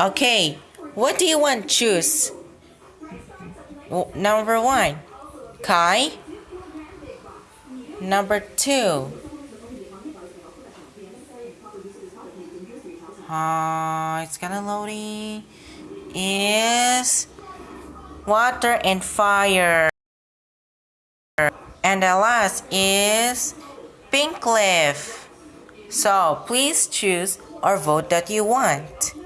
Okay, what do you want choose? Number one, Kai. Number two. Uh, it's gonna loading. Is water and fire. And the last is pink leaf. So please choose or vote that you want.